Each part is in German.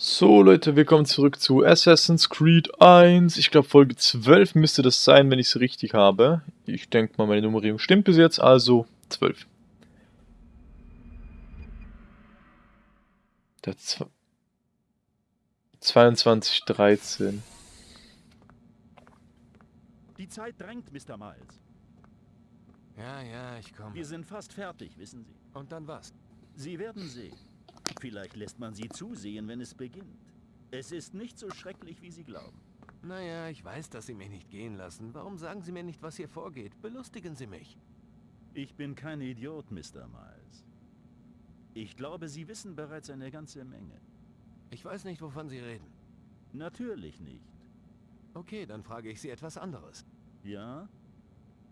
So Leute, willkommen zurück zu Assassin's Creed 1. Ich glaube Folge 12 müsste das sein, wenn ich es richtig habe. Ich denke mal, meine Nummerierung stimmt bis jetzt, also 12. Der 22, 13. Die Zeit drängt, Mr. Miles. Ja, ja, ich komme. Wir sind fast fertig, wissen Sie. Und dann was? Sie werden sehen. Vielleicht lässt man Sie zusehen, wenn es beginnt. Es ist nicht so schrecklich, wie Sie glauben. Naja, ich weiß, dass Sie mich nicht gehen lassen. Warum sagen Sie mir nicht, was hier vorgeht? Belustigen Sie mich. Ich bin kein Idiot, Mr. Miles. Ich glaube, Sie wissen bereits eine ganze Menge. Ich weiß nicht, wovon Sie reden. Natürlich nicht. Okay, dann frage ich Sie etwas anderes. Ja?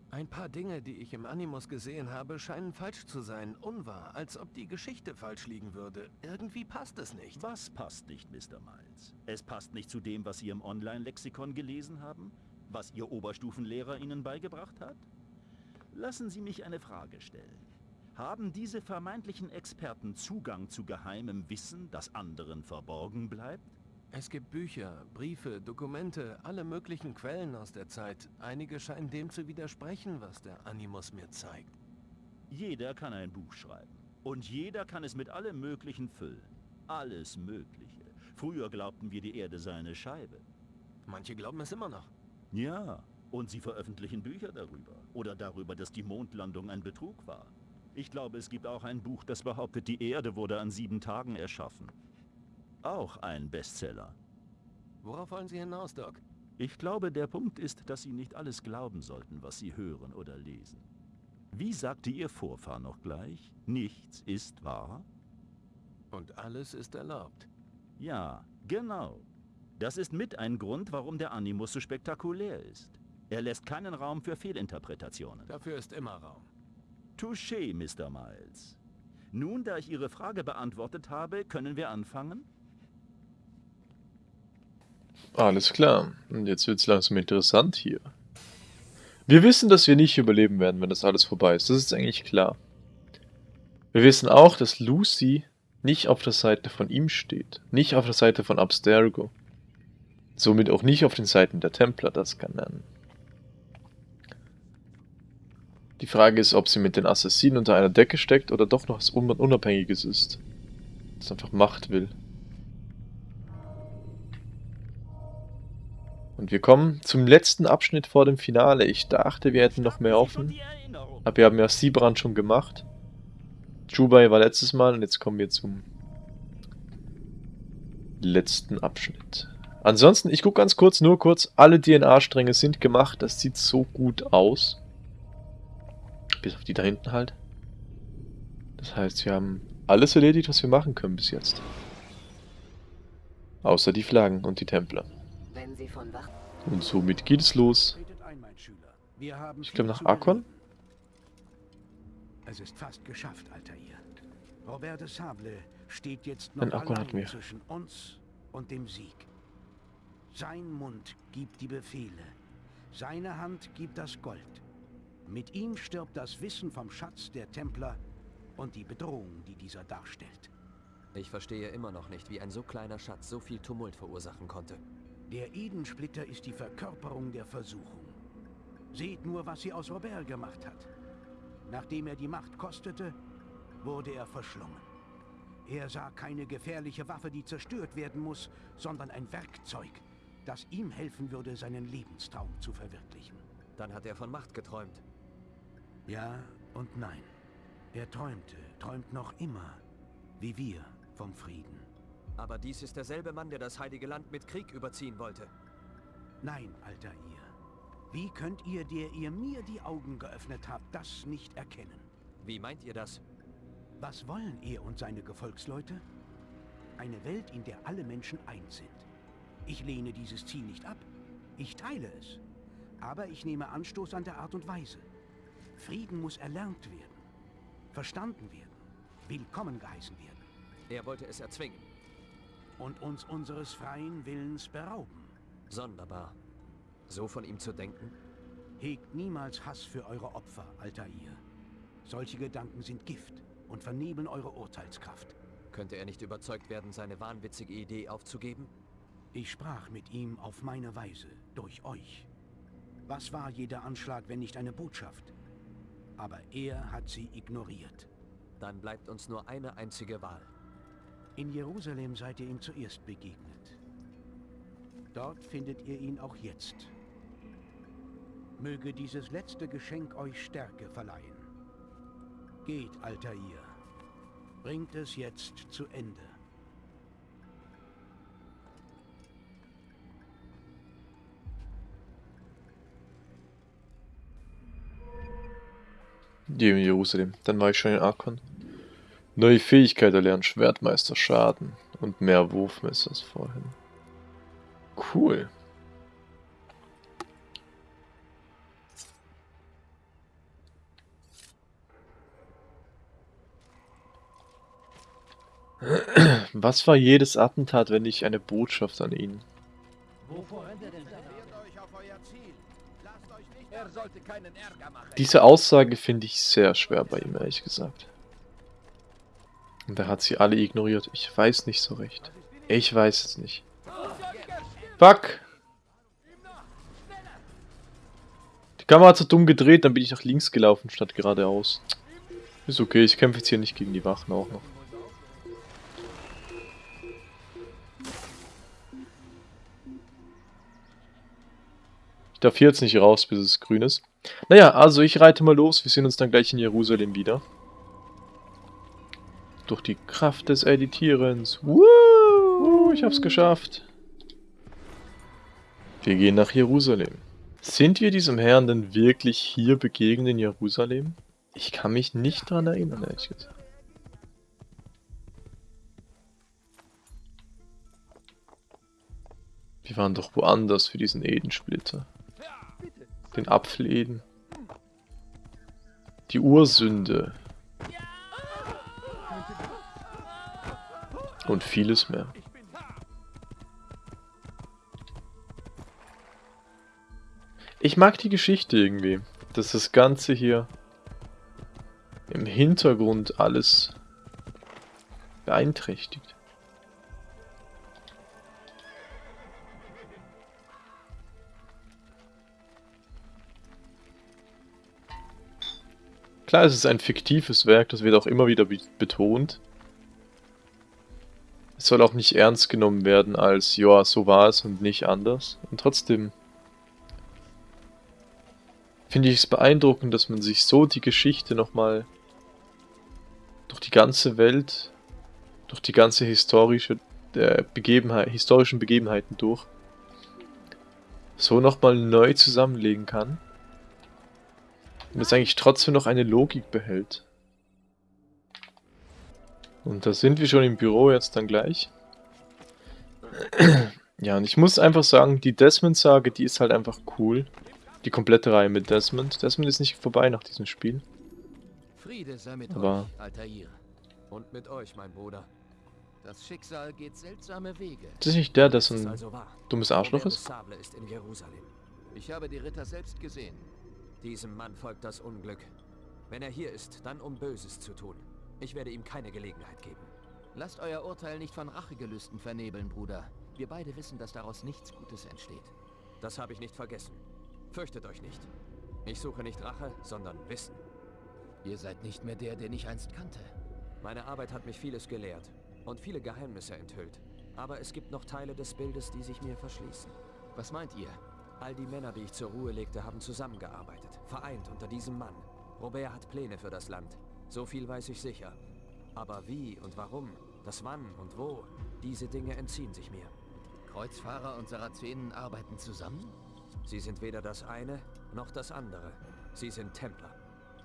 Ein paar Dinge, die ich im Animus gesehen habe, scheinen falsch zu sein, unwahr, als ob die Geschichte falsch liegen würde. Irgendwie passt es nicht. Was passt nicht, Mr. Miles? Es passt nicht zu dem, was Sie im Online-Lexikon gelesen haben? Was Ihr Oberstufenlehrer Ihnen beigebracht hat? Lassen Sie mich eine Frage stellen. Haben diese vermeintlichen Experten Zugang zu geheimem Wissen, das anderen verborgen bleibt? Es gibt Bücher, Briefe, Dokumente, alle möglichen Quellen aus der Zeit. Einige scheinen dem zu widersprechen, was der Animus mir zeigt. Jeder kann ein Buch schreiben. Und jeder kann es mit allem Möglichen füllen. Alles Mögliche. Früher glaubten wir, die Erde sei eine Scheibe. Manche glauben es immer noch. Ja, und sie veröffentlichen Bücher darüber. Oder darüber, dass die Mondlandung ein Betrug war. Ich glaube, es gibt auch ein Buch, das behauptet, die Erde wurde an sieben Tagen erschaffen. Auch ein Bestseller. Worauf wollen Sie hinaus, Doc? Ich glaube, der Punkt ist, dass Sie nicht alles glauben sollten, was Sie hören oder lesen. Wie sagte Ihr Vorfahr noch gleich? Nichts ist wahr? Und alles ist erlaubt. Ja, genau. Das ist mit ein Grund, warum der Animus so spektakulär ist. Er lässt keinen Raum für Fehlinterpretationen. Dafür ist immer Raum. Touché, Mr. Miles. Nun, da ich Ihre Frage beantwortet habe, können wir anfangen? Alles klar. Und jetzt wird es langsam interessant hier. Wir wissen, dass wir nicht überleben werden, wenn das alles vorbei ist. Das ist eigentlich klar. Wir wissen auch, dass Lucy nicht auf der Seite von ihm steht. Nicht auf der Seite von Abstergo. Somit auch nicht auf den Seiten der Templer, das kann nennen. Die Frage ist, ob sie mit den Assassinen unter einer Decke steckt oder doch noch was Unabhängiges ist. Das einfach Macht will. Und wir kommen zum letzten Abschnitt vor dem Finale. Ich dachte, wir hätten noch mehr offen. Aber wir haben ja Siebrand schon gemacht. Jubai war letztes Mal und jetzt kommen wir zum letzten Abschnitt. Ansonsten, ich gucke ganz kurz, nur kurz, alle DNA-Stränge sind gemacht. Das sieht so gut aus. Bis auf die da hinten halt. Das heißt, wir haben alles erledigt, was wir machen können bis jetzt. Außer die Flaggen und die Templer. Und somit geht es los. Ich glaube nach Arkon. Es ist fast geschafft, Altair. Robert de Sable steht jetzt noch allein zwischen uns und dem Sieg. Sein Mund gibt die Befehle. Seine Hand gibt das Gold. Mit ihm stirbt das Wissen vom Schatz der Templer und die Bedrohung, die dieser darstellt. Ich verstehe immer noch nicht, wie ein so kleiner Schatz so viel Tumult verursachen konnte. Der Edensplitter ist die Verkörperung der Versuchung. Seht nur, was sie aus Robert gemacht hat. Nachdem er die Macht kostete, wurde er verschlungen. Er sah keine gefährliche Waffe, die zerstört werden muss, sondern ein Werkzeug, das ihm helfen würde, seinen Lebenstraum zu verwirklichen. Dann hat er von Macht geträumt. Ja und nein. Er träumte, träumt noch immer, wie wir, vom Frieden. Aber dies ist derselbe Mann, der das Heilige Land mit Krieg überziehen wollte. Nein, alter ihr. Wie könnt ihr, der ihr mir die Augen geöffnet habt, das nicht erkennen? Wie meint ihr das? Was wollen er und seine Gefolgsleute? Eine Welt, in der alle Menschen eins sind. Ich lehne dieses Ziel nicht ab. Ich teile es. Aber ich nehme Anstoß an der Art und Weise. Frieden muss erlernt werden, verstanden werden, willkommen geheißen werden. Er wollte es erzwingen. Und uns unseres freien Willens berauben. Sonderbar. So von ihm zu denken? Hegt niemals Hass für eure Opfer, Altair. Solche Gedanken sind Gift und vernebeln eure Urteilskraft. Könnte er nicht überzeugt werden, seine wahnwitzige Idee aufzugeben? Ich sprach mit ihm auf meine Weise, durch euch. Was war jeder Anschlag, wenn nicht eine Botschaft? Aber er hat sie ignoriert. Dann bleibt uns nur eine einzige Wahl. In Jerusalem seid ihr ihm zuerst begegnet. Dort findet ihr ihn auch jetzt. Möge dieses letzte Geschenk euch Stärke verleihen. Geht, Altair. Bringt es jetzt zu Ende. Die in Jerusalem. Dann war ich schon in Arkon. Neue Fähigkeit erlernen, Schwertmeister Schaden und mehr Wurfmesser als vorhin. Cool. Was war jedes Attentat, wenn nicht eine Botschaft an ihn? Diese Aussage finde ich sehr schwer bei ihm, ehrlich gesagt. Und er hat sie alle ignoriert. Ich weiß nicht so recht. Ich weiß es nicht. Fuck! Die Kamera hat so dumm gedreht, dann bin ich nach links gelaufen statt geradeaus. Ist okay, ich kämpfe jetzt hier nicht gegen die Wachen auch noch. Ich darf hier jetzt nicht raus, bis es grün ist. Naja, also ich reite mal los. Wir sehen uns dann gleich in Jerusalem wieder. Durch die Kraft des Editierens. Woo! Ich hab's geschafft. Wir gehen nach Jerusalem. Sind wir diesem Herrn denn wirklich hier begegnet in Jerusalem? Ich kann mich nicht dran erinnern, ehrlich gesagt. Wir waren doch woanders für diesen Edensplitter den Apfel Eden. Die Ursünde. Und vieles mehr. Ich mag die Geschichte irgendwie, dass das Ganze hier im Hintergrund alles beeinträchtigt. Klar, es ist ein fiktives Werk, das wird auch immer wieder betont. Soll auch nicht ernst genommen werden als, ja, so war es und nicht anders. Und trotzdem finde ich es beeindruckend, dass man sich so die Geschichte nochmal durch die ganze Welt, durch die ganze historische äh, Begebenheit, historischen Begebenheiten durch, so nochmal neu zusammenlegen kann. Und es eigentlich trotzdem noch eine Logik behält. Und da sind wir schon im Büro jetzt dann gleich. Ja, und ich muss einfach sagen, die Desmond-Sage, die ist halt einfach cool. Die komplette Reihe mit Desmond. Desmond ist nicht vorbei nach diesem Spiel. Friede sei mit Aber euch, Altair. Und mit euch, mein Bruder. Das Schicksal geht seltsame Wege. das ist nicht der, der so ein also dummes Arschloch ist? Ist in Jerusalem. Ich habe die Ritter selbst gesehen. Diesem Mann folgt das Unglück. Wenn er hier ist, dann um Böses zu tun. Ich werde ihm keine Gelegenheit geben. Lasst euer Urteil nicht von Rachegelüsten vernebeln, Bruder. Wir beide wissen, dass daraus nichts Gutes entsteht. Das habe ich nicht vergessen. Fürchtet euch nicht. Ich suche nicht Rache, sondern Wissen. Ihr seid nicht mehr der, den ich einst kannte. Meine Arbeit hat mich vieles gelehrt und viele Geheimnisse enthüllt. Aber es gibt noch Teile des Bildes, die sich mir verschließen. Was meint ihr? All die Männer, die ich zur Ruhe legte, haben zusammengearbeitet. Vereint unter diesem Mann. Robert hat Pläne für das Land. So viel weiß ich sicher. Aber wie und warum, das wann und wo, diese Dinge entziehen sich mir. Kreuzfahrer und Sarazenen arbeiten zusammen? Sie sind weder das eine noch das andere. Sie sind Templer.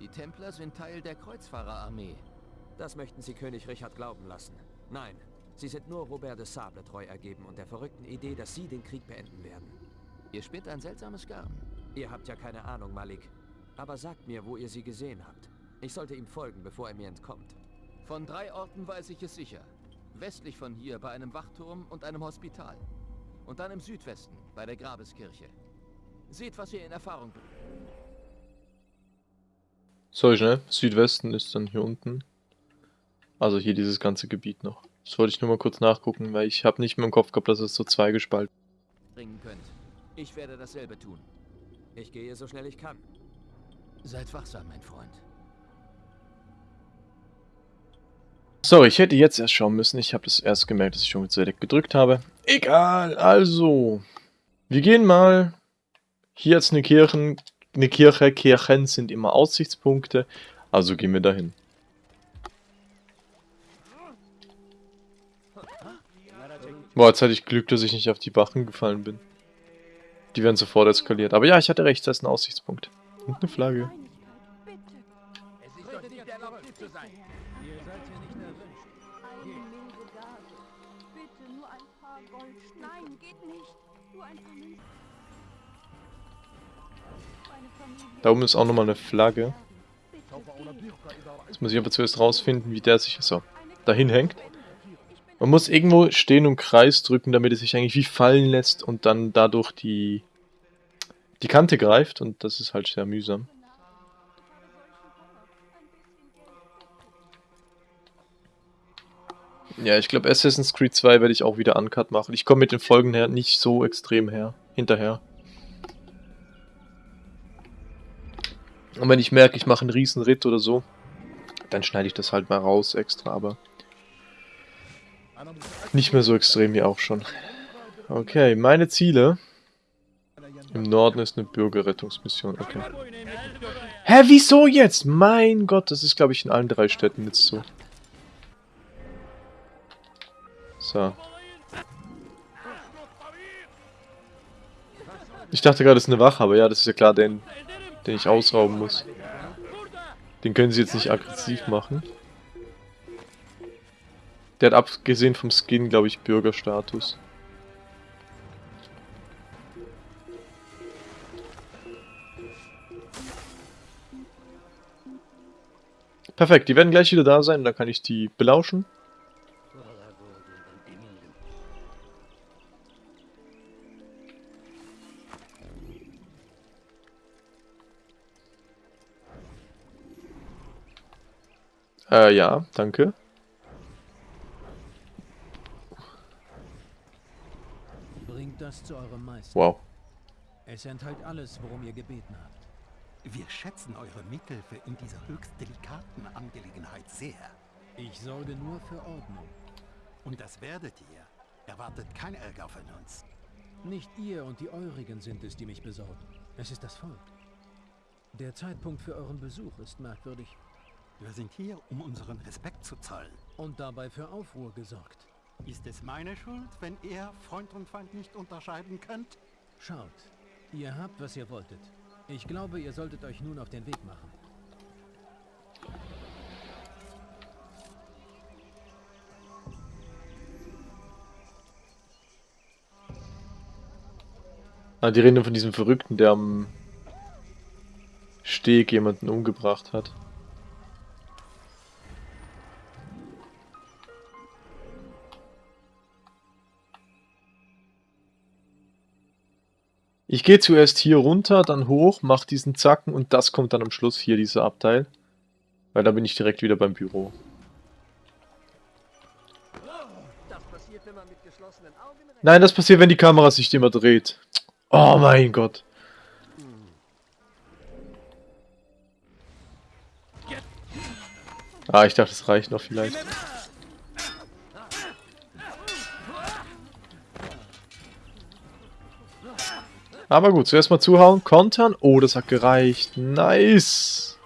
Die Templer sind Teil der Kreuzfahrerarmee. Das möchten Sie König Richard glauben lassen. Nein, Sie sind nur Robert de Sable treu ergeben und der verrückten Idee, dass Sie den Krieg beenden werden. Ihr spinnt ein seltsames Garn. Ihr habt ja keine Ahnung, Malik. Aber sagt mir, wo ihr sie gesehen habt. Ich sollte ihm folgen, bevor er mir entkommt. Von drei Orten weiß ich es sicher. Westlich von hier bei einem Wachturm und einem Hospital. Und dann im Südwesten bei der Grabeskirche. Seht, was ihr in Erfahrung bringt. So schnell. Südwesten ist dann hier unten. Also hier dieses ganze Gebiet noch. Das wollte ich nur mal kurz nachgucken, weil ich habe nicht mehr im Kopf gehabt, dass es so zweigespalten bringen könnt. Ich werde dasselbe tun. Ich gehe so schnell ich kann. Seid wachsam, mein Freund. Sorry, ich hätte jetzt erst schauen müssen. Ich habe das erst gemerkt, dass ich schon mit Select gedrückt habe. Egal, also. Wir gehen mal. Hier jetzt eine Kirche. Eine Kirche. Kirchen sind immer Aussichtspunkte. Also gehen wir dahin. Boah, jetzt hatte ich Glück, dass ich nicht auf die Wachen gefallen bin. Die werden sofort eskaliert. Aber ja, ich hatte recht, das ist ein Aussichtspunkt. Und eine Flagge. Es ist doch nicht erlaubt, zu sein. Gold. Nein, geht nicht. Nur ein Familie Da oben ist auch nochmal eine Flagge. Jetzt muss ich aber zuerst rausfinden, wie der sich so dahin hängt. Man muss irgendwo stehen und Kreis drücken, damit es sich eigentlich wie fallen lässt und dann dadurch die, die Kante greift. Und das ist halt sehr mühsam. Ja, ich glaube Assassin's Creed 2 werde ich auch wieder Uncut machen. Ich komme mit den Folgen her nicht so extrem her, hinterher. Und wenn ich merke, ich mache einen riesen Ritt oder so, dann schneide ich das halt mal raus extra, aber nicht mehr so extrem wie auch schon. Okay, meine Ziele. Im Norden ist eine Bürgerrettungsmission, okay. Hä, wieso jetzt? Mein Gott, das ist glaube ich in allen drei Städten jetzt so. So. Ich dachte gerade, es ist eine Wache, aber ja, das ist ja klar, den, den ich ausrauben muss. Den können sie jetzt nicht aggressiv machen. Der hat abgesehen vom Skin, glaube ich, Bürgerstatus. Perfekt, die werden gleich wieder da sein, dann kann ich die belauschen. Äh, ja, danke. Bringt das zu eurem Meister. Wow. Es enthält alles, worum ihr gebeten habt. Wir schätzen eure Mithilfe in dieser höchst delikaten Angelegenheit sehr. Ich sorge nur für Ordnung. Und das werdet ihr. Erwartet kein Ärger von uns. Nicht ihr und die Eurigen sind es, die mich besorgen. Es ist das Volk. Der Zeitpunkt für euren Besuch ist merkwürdig Wir sind hier, um unseren Respekt zu zollen. und dabei für Aufruhr gesorgt. Ist es meine Schuld, wenn ihr Freund und Feind nicht unterscheiden könnt? Schaut, ihr habt, was ihr wolltet. Ich glaube, ihr solltet euch nun auf den Weg machen. Ah, die reden von diesem Verrückten, der am Steg jemanden umgebracht hat. Ich gehe zuerst hier runter, dann hoch, mach diesen Zacken und das kommt dann am Schluss hier, dieser Abteil. Weil da bin ich direkt wieder beim Büro. Nein, das passiert, wenn die Kamera sich immer dreht. Oh mein Gott. Ah, ich dachte, es reicht noch vielleicht. Aber gut, zuerst mal zuhauen, kontern. Oh, das hat gereicht. Nice.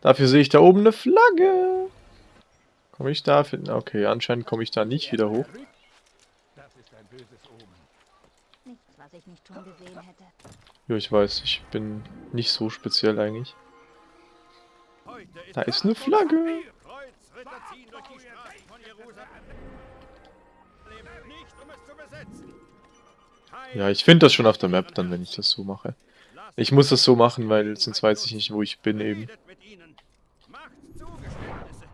Dafür sehe ich da oben eine Flagge. Komme ich da? Okay, anscheinend komme ich da nicht wieder hoch. Nichts, was ich nicht schon gesehen hätte. Ja, ich weiß, ich bin nicht so speziell eigentlich. Da ist eine Flagge. Ja, ich finde das schon auf der Map dann, wenn ich das so mache. Ich muss das so machen, weil sonst weiß ich nicht, wo ich bin eben. redet mit ihnen. Macht Zugeständnisse.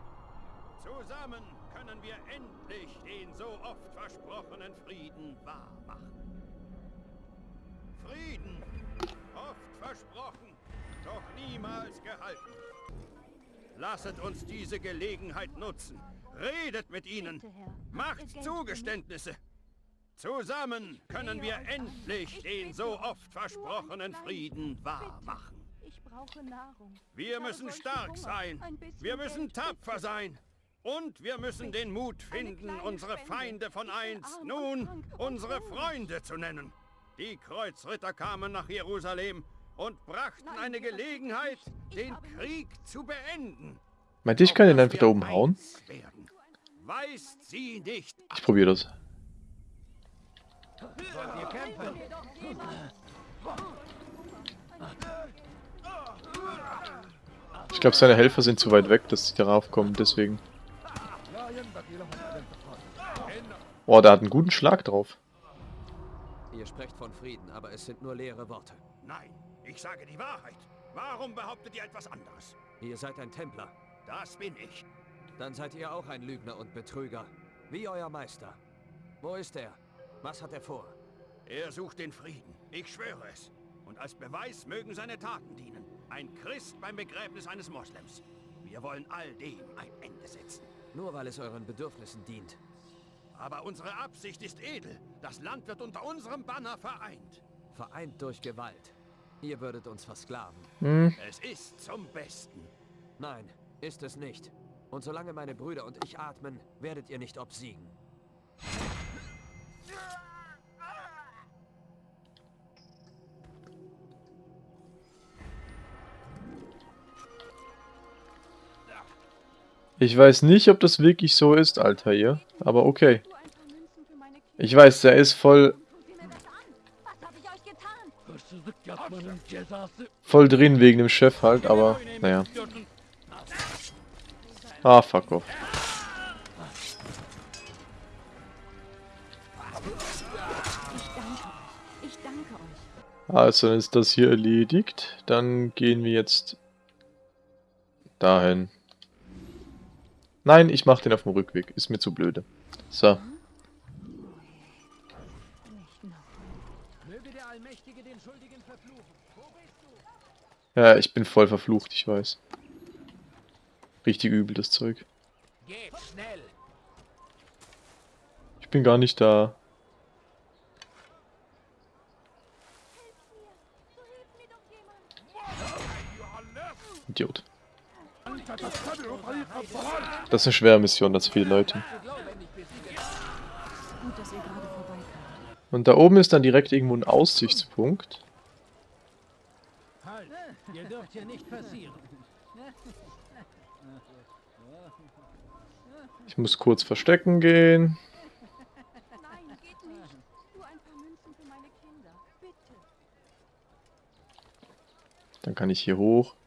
Zusammen können wir endlich den so oft versprochenen Frieden wahrmachen. Frieden, oft versprochen, doch niemals gehalten. Lasset uns diese Gelegenheit nutzen. Redet mit ihnen. Macht Zugeständnisse. Zusammen können wir endlich den so oft versprochenen Frieden wahr machen. Ich brauche Nahrung. Ich Wir müssen stark sein. Wir müssen tapfer sein. Und wir müssen den Mut finden, unsere. Feinde von Ich einst nun unsere. Freunde zu nennen. Die Kreuzritter kamen nach Jerusalem und brachten eine das Gelegenheit. Ich den Krieg zu beenden. Meint ich kann dass einfach da oben hauen? eins werden. Weist Ich probiere das. Ich glaube, seine Helfer sind zu weit weg, dass sie darauf kommen, deswegen. Boah, der hat einen guten Schlag drauf. Ihr sprecht von Frieden, aber es sind nur leere Worte. Nein, ich sage die Wahrheit. Warum behauptet ihr etwas anderes? Ihr seid ein Templer. Das bin ich. Dann seid ihr auch ein Lügner und Betrüger. Wie euer Meister. Wo ist er? Was hat er vor? Er sucht den Frieden. Ich schwöre es. Und als Beweis mögen seine Taten dienen. Ein Christ beim Begräbnis eines Moslems. Wir wollen all dem ein Ende setzen. Nur weil es euren Bedürfnissen dient. Aber unsere Absicht ist edel. Das Land wird unter unserem Banner vereint. Vereint durch Gewalt. Ihr würdet uns versklaven. Hm, Es ist zum Besten. Nein, ist es nicht. Und solange meine Brüder und ich atmen, werdet ihr nicht obsiegen. Ich weiß nicht, ob das wirklich so ist, Alter, hier. Aber okay. Ich weiß, der ist voll, voll drin wegen dem Chef halt, aber naja. Ah, fuck off. Also, ist das hier erledigt. Dann gehen wir jetzt dahin. Nein, ich mach den auf dem Rückweg. Ist mir zu blöde. So. Ja, ich bin voll verflucht, ich weiß. Richtig übel, das Zeug. Ich bin gar nicht da. So hilft mir doch jemand. Idiot. Das ist eine schwere Mission, das viele Leute. Und da oben ist dann direkt irgendwo ein Aussichtspunkt. Ich muss kurz verstecken gehen. Dann kann ich hier hoch.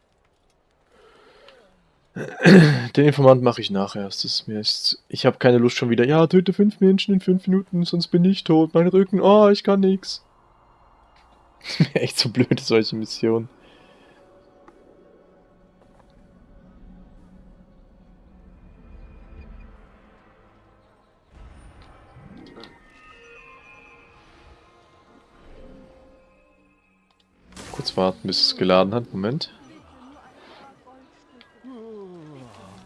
Den Informant mache ich nachher. Das ist mir ist, ich habe keine Lust schon wieder. Ja, töte fünf Menschen in fünf Minuten, sonst bin ich tot. Mein Rücken, oh, ich kann nix. Das ist mir echt so blöd, solche Missionen. Kurz warten, bis es geladen hat. Moment.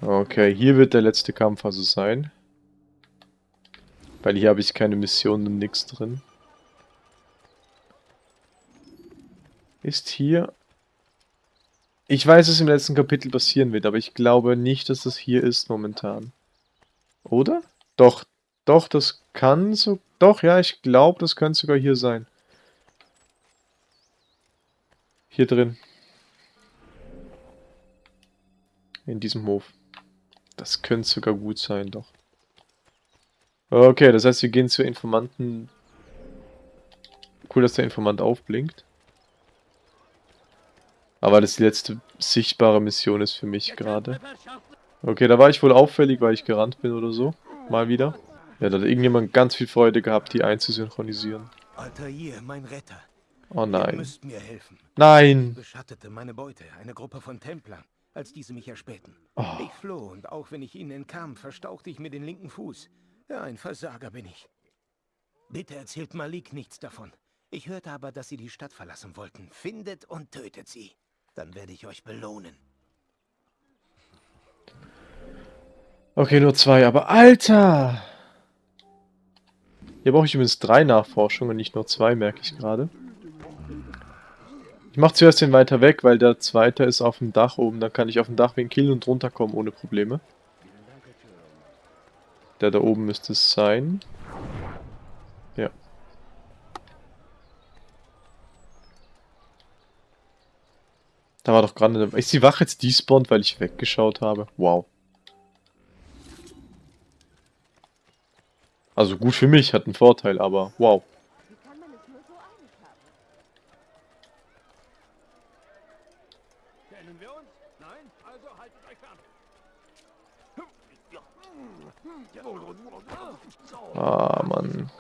Okay, hier wird der letzte Kampf also sein. Weil hier habe ich keine Missionen und nichts drin. Ist hier... Ich weiß, dass im letzten Kapitel passieren wird, aber ich glaube nicht, dass das hier ist momentan. Oder? Doch, doch, das kann so... Doch, ja, ich glaube, das könnte sogar hier sein. Hier drin. In diesem Hof. Das könnte sogar gut sein, doch. Okay, das heißt, wir gehen zur Informanten. Cool, dass der Informant aufblinkt. Aber das die letzte sichtbare Mission ist für mich gerade. Okay, da war ich wohl auffällig, weil ich gerannt bin oder so. Mal wieder. Ja, da hat irgendjemand ganz viel Freude gehabt, die einzusynchronisieren. Altair, mein Retter. Oh Ihr nein. müsst mir helfen. Nein! Beschattete meine Beute, eine Gruppe von Templern, als diese mich erspähten. Oh. Ich floh und auch wenn ich ihnen entkam, verstauchte ich mir den linken Fuß. Ja, ein Versager bin ich. Bitte erzählt Malik nichts davon. Ich hörte aber, dass sie die Stadt verlassen wollten. Findet und tötet sie. Dann werde ich euch belohnen. Okay, nur zwei, aber Alter! Hier brauche ich übrigens drei Nachforschungen, nicht nur zwei, merke ich gerade. Ich mache zuerst den weiter weg, weil der zweite ist auf dem Dach oben. Dann kann ich auf dem Dach wegen killen und runterkommen ohne Probleme. Der da oben müsste es sein. Ja. Da war doch gerade eine... Ist die Wache jetzt despawned, weil ich weggeschaut habe? Wow. Also gut für mich, hat einen Vorteil, aber wow. Kennen wir uns? Nein? Also haltet euch fern. Ah, Mann.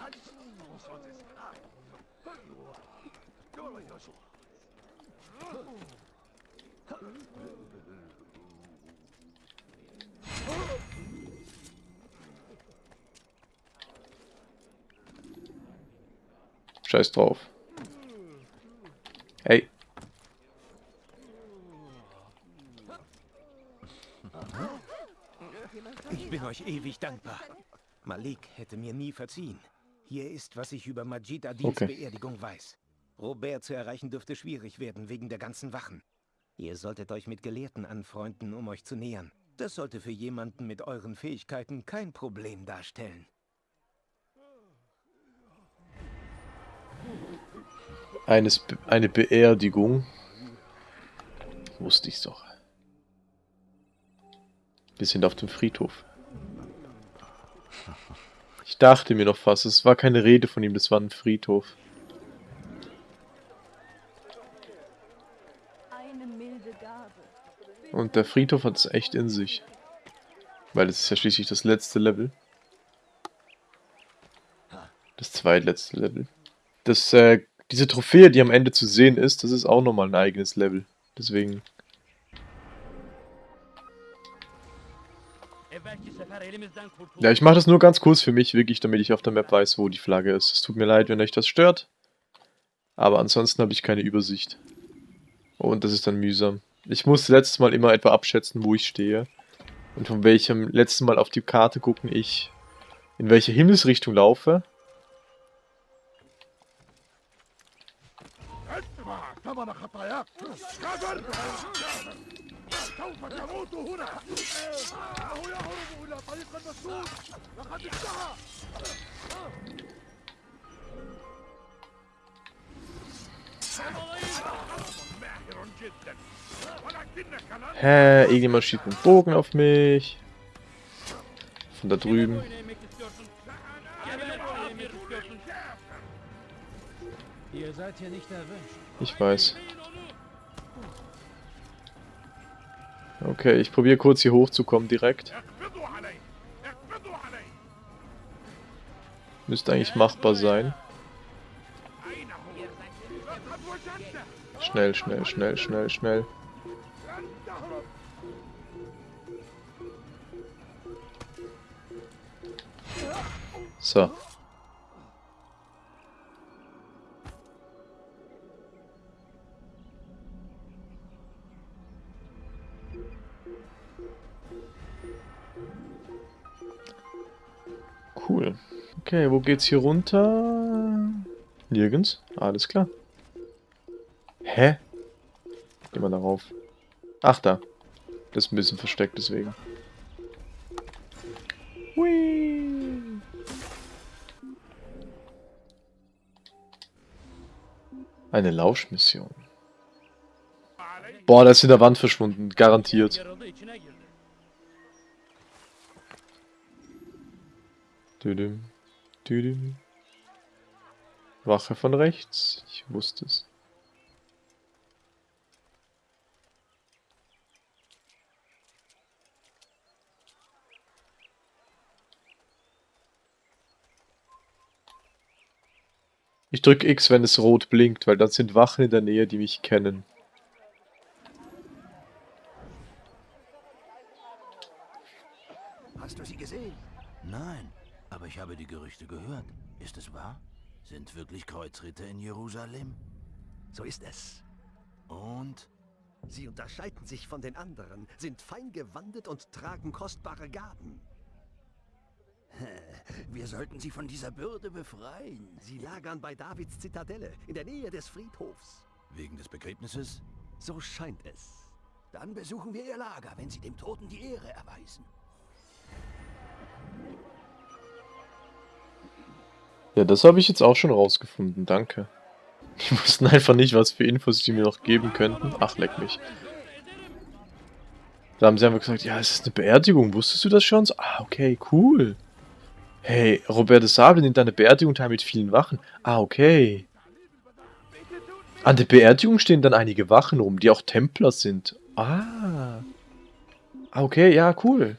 Scheiß drauf. Hey. Ich bin euch ewig dankbar. Malik hätte mir nie verziehen. Hier ist, was ich über Majid Adils Okay. Beerdigung weiß. Robert zu erreichen dürfte schwierig werden, wegen der ganzen Wachen. Ihr solltet euch mit Gelehrten anfreunden, um euch zu nähern. Das sollte für jemanden mit euren Fähigkeiten kein Problem darstellen. Eines, Be- eine Beerdigung. Wusste ich's doch. Wir sind auf dem Friedhof. Ich dachte mir noch fast, es war keine Rede von ihm, das war ein Friedhof. Und der Friedhof hat es echt in sich. Weil es ist ja schließlich das letzte Level. Das zweitletzte Level. Das, äh, diese Trophäe, die am Ende zu sehen ist, das ist auch nochmal ein eigenes Level. Deswegen. Ja, ich mache das nur ganz kurz für mich, wirklich, damit ich auf der Map weiß, wo die Flagge ist. Es tut mir leid, wenn euch das stört. Aber ansonsten habe ich keine Übersicht. Und das ist dann mühsam. Ich musste letztes Mal immer etwa abschätzen, wo ich stehe. Und von welchem letzten Mal auf die Karte gucken ich, in welche Himmelsrichtung laufe. ثمن خطاياك كافر سوف تموت هنا انه يهرب الى طريق المسدود لقد انتهى ماهر جدا ولكنك لن Hä, irgendjemand schießt einen Bogen auf mich. Von da drüben. Ihr seid hier nicht erwünscht. Ich weiß. Okay, ich probiere kurz hier hochzukommen direkt. Müsste eigentlich machbar sein. Schnell, schnell, schnell, schnell, schnell. So. Okay, wo geht's hier runter? Nirgends. Alles klar. Hä? Geh mal darauf. Ach, da. Das ist ein bisschen versteckt, deswegen. Hui. Eine Lauschmission. Boah, der ist in der Wand verschwunden. Garantiert. Düdüm. Wache von rechts. Ich wusste es. Ich drücke X, wenn es rot blinkt, weil dann sind Wachen in der Nähe, die mich kennen. Hast du sie gesehen? Nein, aber ich habe die Gerüchte gehört. Ist es wahr? Sind wirklich Kreuzritter in Jerusalem? So ist es. Und Sie unterscheiden sich von den anderen, sind fein gewandet und tragen kostbare Gaben. Wir sollten sie von dieser Bürde befreien. Sie lagern bei Davids Zitadelle, in der Nähe des Friedhofs. Wegen des Begräbnisses? So scheint es. Dann besuchen wir ihr Lager, wenn sie dem Toten die Ehre erweisen. Ja, das habe ich jetzt auch schon rausgefunden, danke. Die wussten einfach nicht, was für Infos die mir noch geben könnten. Ach, leck mich. Da haben sie einfach gesagt, ja, es ist eine Beerdigung. Wusstest du das schon? So, ah, okay, cool. Hey, Robert de Sable nimmt eine Beerdigung teil mit vielen Wachen. Ah, okay. An der Beerdigung stehen dann einige Wachen rum, die auch Templer sind. Ah. Ah, okay, ja, cool.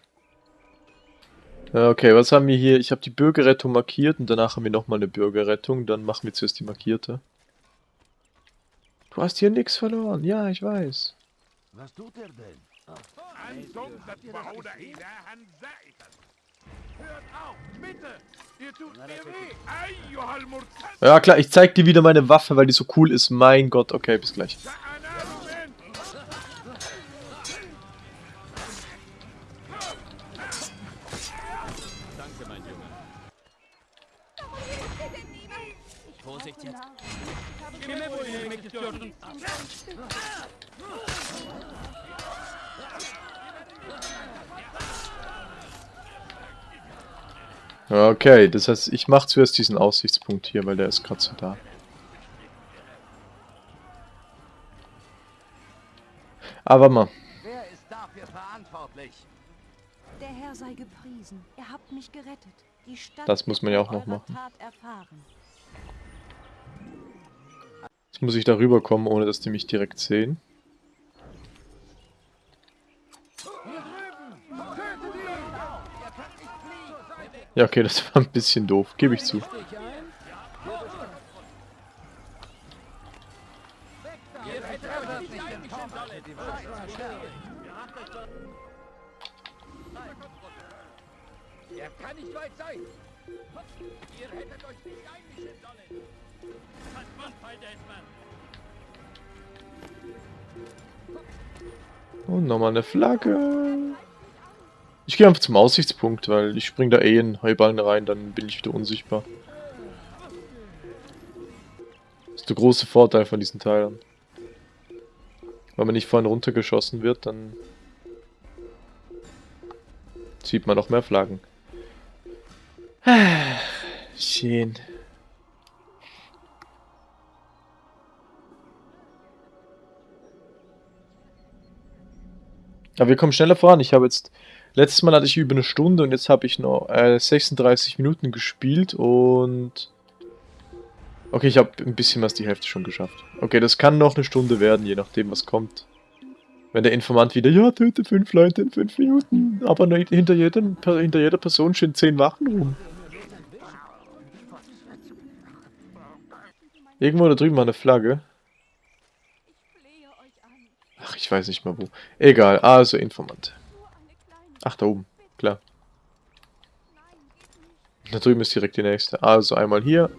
Okay, was haben wir hier? Ich habe die Bürgerrettung markiert und danach haben wir nochmal eine Bürgerrettung. Dann machen wir zuerst die markierte. Du hast hier nichts verloren. Ja, ich weiß. Was tut er denn? Ja klar, ich zeig dir wieder meine Waffe, weil die so cool ist. Mein Gott, okay, bis gleich. Vorsicht jetzt. Kime boyun eğmek istiyorsun? Okay, das heißt, ich mache zuerst diesen Aussichtspunkt hier, weil der ist gerade so da. Aber mal. Wer ist dafür verantwortlich? Der Herr sei gepriesen. Ihr habt mich gerettet. Die Stadt Das muss man ja auch noch machen. Jetzt muss ich da rüberkommen, ohne dass die mich direkt sehen. Ja, okay, das war ein bisschen doof, gebe ich zu. Er kann nicht weit sein. Ihr hättet euch nicht einmischen sollen. Und nochmal eine Flagge. Ich gehe einfach zum Aussichtspunkt, weil ich spring da eh in Heuballen rein, dann bin ich wieder unsichtbar. Das ist der große Vorteil von diesen Teilen. Wenn man nicht vorhin runtergeschossen wird, dann sieht man noch mehr Flaggen. Schön. Aber wir kommen schneller voran. Ich habe jetzt. Letztes Mal hatte ich über eine Stunde und jetzt habe ich noch äh, 36 Minuten gespielt und. Okay, ich habe ein bisschen was die Hälfte schon geschafft. Okay, das kann noch eine Stunde werden, je nachdem, was kommt. Wenn der Informant wieder, ja, töte fünf Leute in fünf Minuten, aber hinter, jedem, hinter jeder Person stehen zehn Wachen rum. Irgendwo da drüben war eine Flagge. Ach, ich weiß nicht mal wo. Egal, also Informant. Ach, da oben, klar. Da drüben ist direkt die nächste. Also einmal hier.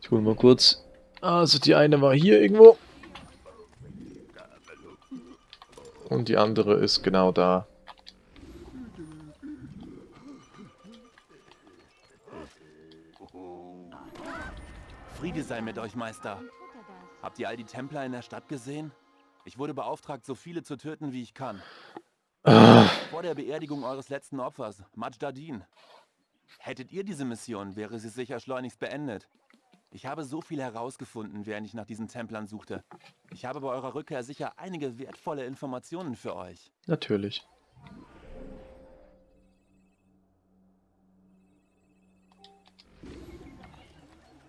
Ich hole mal kurz. Also die eine war hier irgendwo. Und die andere ist genau da. Friede sei mit euch, Meister. Habt ihr all die Templer in der Stadt gesehen? Ich wurde beauftragt, so viele zu töten, wie ich kann. Vor der Beerdigung eures letzten Opfers, Majdadin. Hättet ihr diese Mission, wäre sie sicher schleunigst beendet. Ich habe so viel herausgefunden, während ich nach diesen Templern suchte. Ich habe bei eurer Rückkehr sicher einige wertvolle Informationen für euch. Natürlich.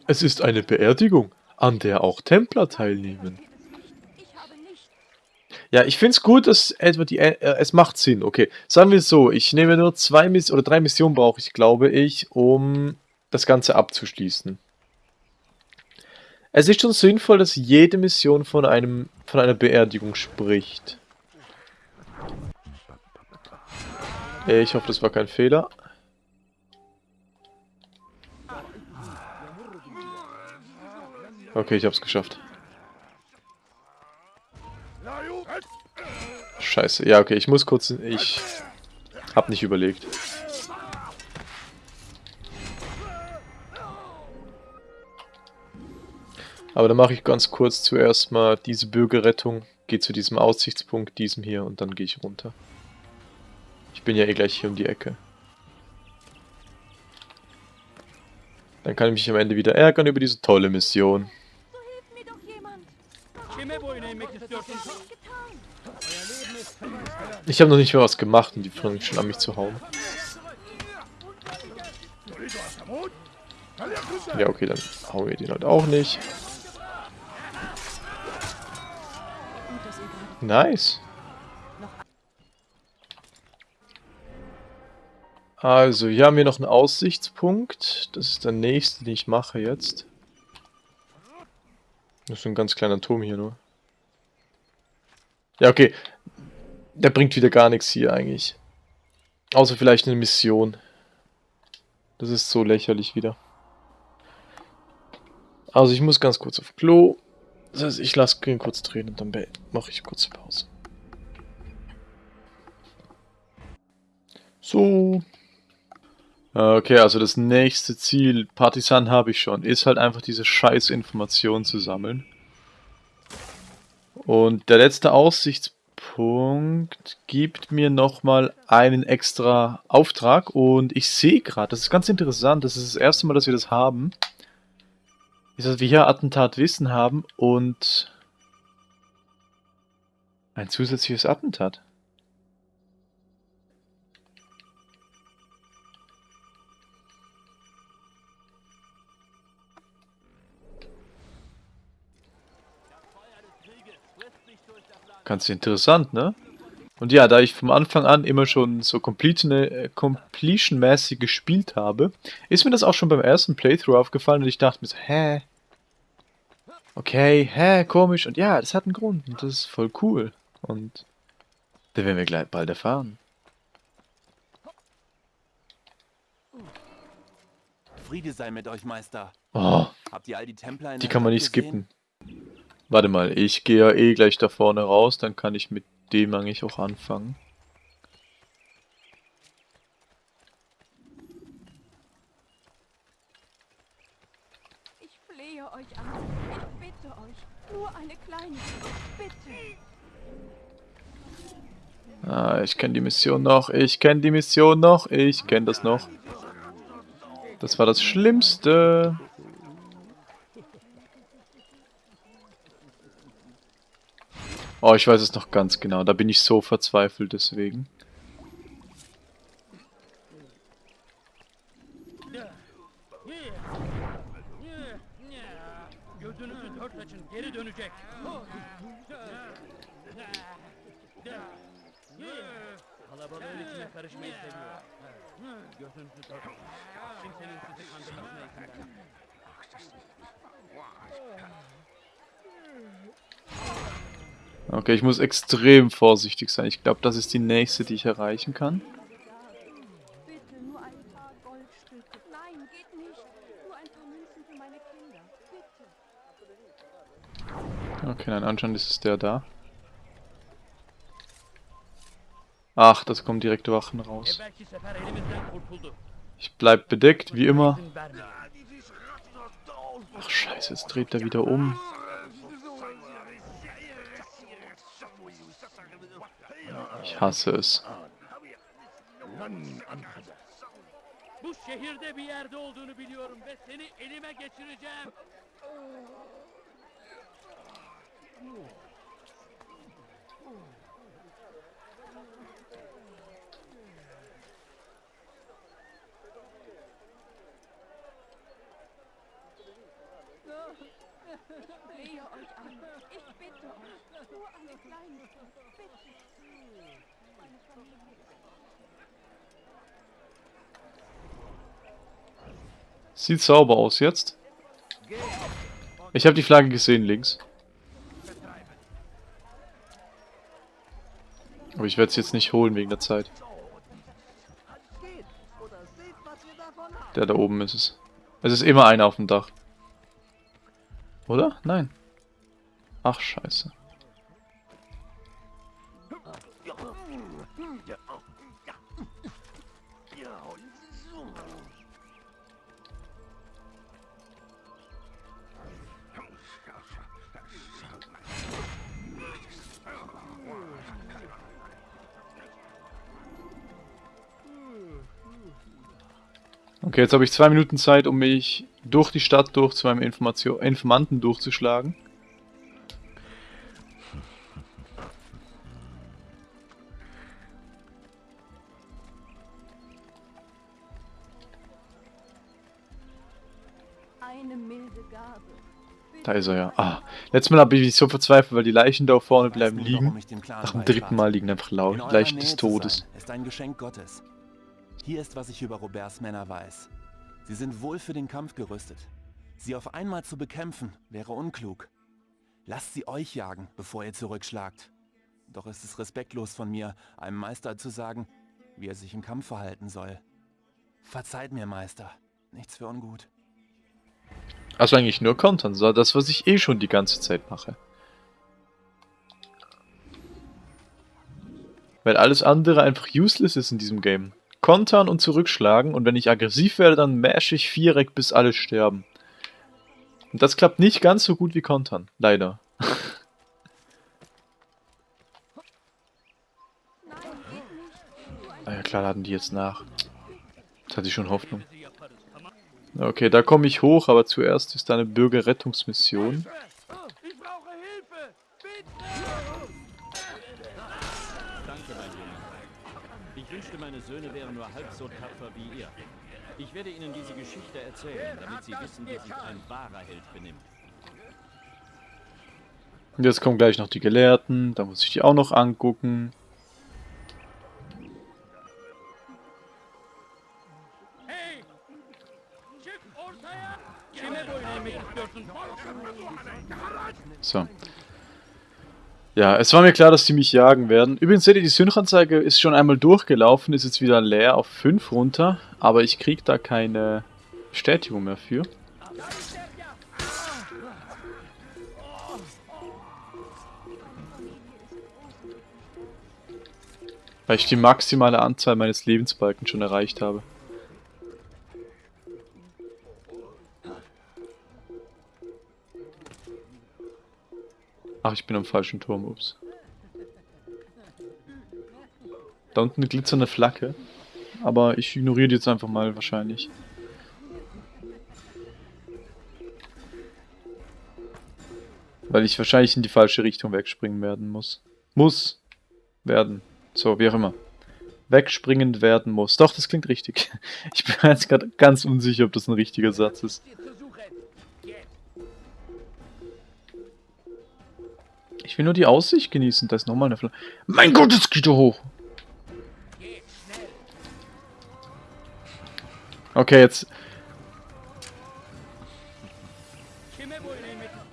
Es ist eine Beerdigung, an der auch Templer teilnehmen. Ja, ich finde es gut, dass etwa die... Äh, es macht Sinn, okay. Sagen wir so, ich nehme nur zwei Miss oder drei Missionen brauche ich, glaube ich, um das Ganze abzuschließen. Es ist schon sinnvoll, dass jede Mission von einem von einer Beerdigung spricht. Ich hoffe, das war kein Fehler. Okay, ich hab's geschafft. Scheiße. Ja, okay, ich muss kurz... Ich hab nicht überlegt. Aber dann mache ich ganz kurz zuerst mal diese Bürgerrettung. Gehe zu diesem Aussichtspunkt, diesem hier, und dann gehe ich runter. Ich bin ja eh gleich hier um die Ecke. Dann kann ich mich am Ende wieder ärgern über diese tolle Mission. Ich habe noch nicht mehr was gemacht und die fangen schon an mich zu hauen. Ja, okay, dann hauen wir den halt auch nicht. Nice. Also, hier haben wir noch einen Aussichtspunkt. Das ist der nächste, den ich mache jetzt. Das ist ein ganz kleiner Turm hier nur. Ja, okay. Der bringt wieder gar nichts hier eigentlich. Außer vielleicht eine Mission. Das ist so lächerlich wieder. Also ich muss ganz kurz auf Klo. Das heißt, ich lasse ihn kurz drehen und dann mache ich kurze Pause. So. Okay, also das nächste Ziel, Partisan habe ich schon, ist halt einfach diese scheiß Informationen zu sammeln. Und der letzte Aussichtspunkt gibt mir nochmal einen extra Auftrag und ich sehe gerade, das ist ganz interessant, das ist das erste Mal, dass wir das haben, ist, dass wir hier Attentatwissen haben und ein zusätzliches Attentat. Ganz interessant, ne? Und ja, da ich vom Anfang an immer schon so äh, Completion-mäßig gespielt habe, ist mir das auch schon beim ersten Playthrough aufgefallen und ich dachte mir so, hä? Okay, hä, komisch. Und ja, das hat einen Grund und das ist voll cool. Und da werden wir gleich bald erfahren. Friede sei mit euch, Meister. Oh, Habt ihr all die Templer in die kann man nicht gesehen? skippen. Warte mal, ich gehe ja eh gleich da vorne raus, dann kann ich mit dem eigentlich auch anfangen. Ich flehe euch an. Ich bitte euch. Nur eine kleine. Bitte. Ah, ich kenne die Mission noch, ich kenne die Mission noch, ich kenne das noch. Das war das Schlimmste. Oh, ich weiß es noch ganz genau. Da bin ich so verzweifelt deswegen. Okay, ich muss extrem vorsichtig sein. Ich glaube, das ist die nächste, die ich erreichen kann. Okay, nein, anscheinend ist es der da. Ach, das kommen direkte Wachen raus. Ich bleib bedeckt, wie immer. Ach scheiße, jetzt dreht er wieder um. Ich. Bu şehirde bir yerde olduğunu biliyorum ve seni elime geçireceğim. Sieht sauber aus jetzt. Ich habe die Flagge gesehen links. Aber ich werde es jetzt nicht holen wegen der Zeit. Der da oben ist es. Es ist immer einer auf dem Dach. Oder? Nein. Ach, scheiße. Okay, jetzt habe ich zwei Minuten Zeit, um mich durch die Stadt durch zu meinem Information Informanten durchzuschlagen. Eine milde Gabe. Da ist er ja. Ah, letztes Mal habe ich mich so verzweifelt, weil die Leichen da vorne bleiben liegen. Nach dem dritten Mal liegen einfach lau In eurer Leichen des Todes. ist ein Geschenk Gottes. Hier ist, was ich über Roberts Männer weiß. Sie sind wohl für den Kampf gerüstet. Sie auf einmal zu bekämpfen, wäre unklug. Lasst sie euch jagen, bevor ihr zurückschlagt. Doch ist es respektlos von mir, einem Meister zu sagen, wie er sich im Kampf verhalten soll. Verzeiht mir, Meister. Nichts für ungut. Also eigentlich nur kontern, so das, was ich eh schon die ganze Zeit mache. Weil alles andere einfach useless ist in diesem Game. Kontern und zurückschlagen und wenn ich aggressiv werde, dann mash ich Viereck, bis alle sterben. Und das klappt nicht ganz so gut wie Kontern, leider. Ah ja klar, laden die jetzt nach. Jetzt hatte ich schon Hoffnung. Okay, da komme ich hoch, aber zuerst ist da eine Bürgerrettungsmission. Meine Söhne wären nur halb so tapfer wie ihr. Ich werde ihnen diese Geschichte erzählen, damit sie wissen, wie sich ein wahrer Held benimmt. Und jetzt kommen gleich noch die Gelehrten, da muss ich die auch noch angucken. So. Ja, es war mir klar, dass die mich jagen werden. Übrigens seht ihr, die Synchronzeige ist schon einmal durchgelaufen, ist jetzt wieder leer auf 5 runter, aber ich krieg da keine Bestätigung mehr für. Weil ich die maximale Anzahl meines Lebensbalken schon erreicht habe. Ach, ich bin am falschen Turm, ups. Da unten eine glitzernde Flagge. Aber ich ignoriere die jetzt einfach mal wahrscheinlich. Weil ich wahrscheinlich in die falsche Richtung wegspringen werden muss. Muss. Werden. So, wie auch immer. Wegspringend werden muss. Doch, das klingt richtig. Ich bin jetzt gerade ganz unsicher, ob das ein richtiger Satz ist. Ich will nur die Aussicht genießen. Da ist nochmal eine Flagge. Mein Gott, es geht da hoch. Okay, jetzt...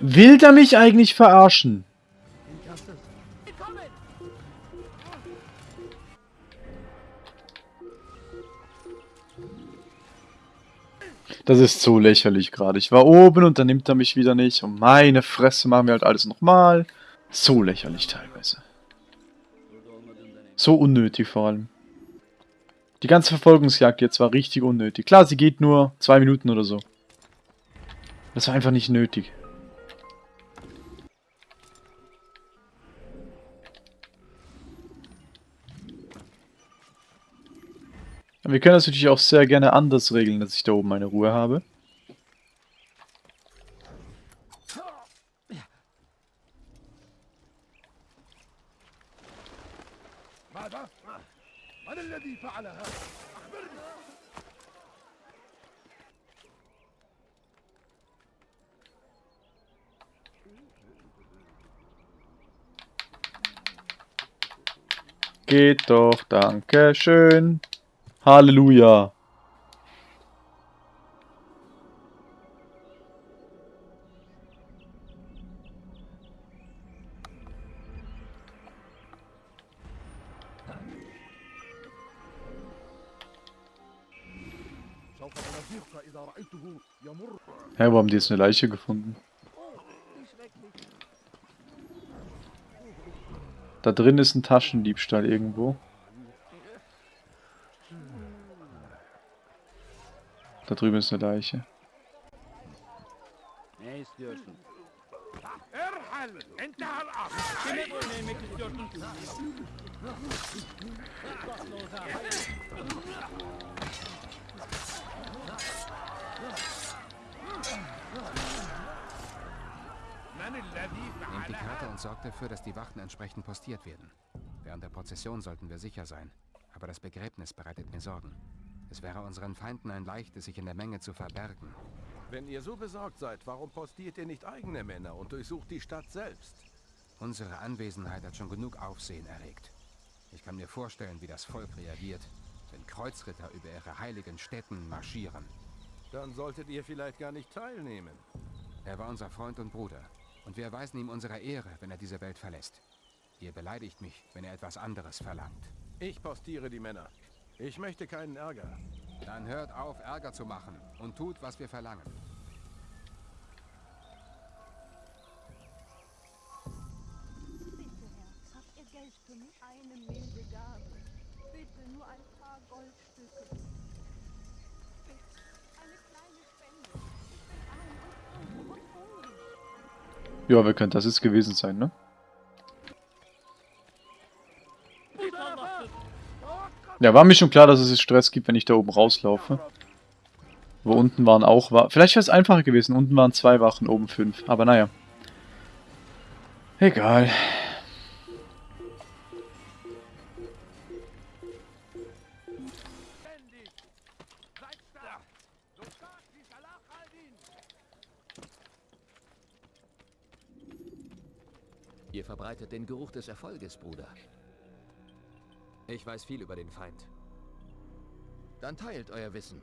Will der mich eigentlich verarschen? Das ist so lächerlich gerade. Ich war oben und dann nimmt er mich wieder nicht. Und meine Fresse machen wir halt alles nochmal. So lächerlich teilweise. So unnötig vor allem. Die ganze Verfolgungsjagd jetzt war richtig unnötig. Klar, sie geht nur zwei Minuten oder so. Das war einfach nicht nötig. Wir können das natürlich auch sehr gerne anders regeln, dass ich da oben meine Ruhe habe. الذي فعل هذا؟ أخبرني Geht doch, danke schön. Halleluja. Hä, hey, wo haben die jetzt eine Leiche gefunden? Da drin ist ein Taschendiebstahl irgendwo. Da drüben ist eine Leiche. Nehmt die Karte und sorgt dafür, dass die Wachen entsprechend postiert werden. Während der Prozession sollten wir sicher sein. Aber das Begräbnis bereitet mir Sorgen. Es wäre unseren Feinden ein leichtes, sich in der Menge zu verbergen. Wenn ihr so besorgt seid, warum postiert ihr nicht eigene Männer und durchsucht die Stadt selbst? Unsere Anwesenheit hat schon genug Aufsehen erregt. Ich kann mir vorstellen, wie das Volk reagiert, wenn Kreuzritter über ihre heiligen Städten marschieren. Dann solltet ihr vielleicht gar nicht teilnehmen. Er war unser Freund und Bruder. Und wir erweisen ihm unsere Ehre, wenn er diese Welt verlässt. Ihr beleidigt mich, wenn er etwas anderes verlangt. Ich postiere die Männer. Ich möchte keinen Ärger. Dann hört auf, Ärger zu machen und tut, was wir verlangen. Bitte, Herr, habt ihr Geld für mich? Eine milde Ja, wer könnte das jetzt gewesen sein, ne? Ja, war mir schon klar, dass es Stress gibt, wenn ich da oben rauslaufe. Wo unten waren auch... Wa Vielleicht wäre es einfacher gewesen. Unten waren zwei Wachen, oben fünf. Aber naja. Egal. Ihr verbreitet den Geruch des Erfolges, Bruder. Ich weiß viel über den Feind. Dann teilt euer Wissen.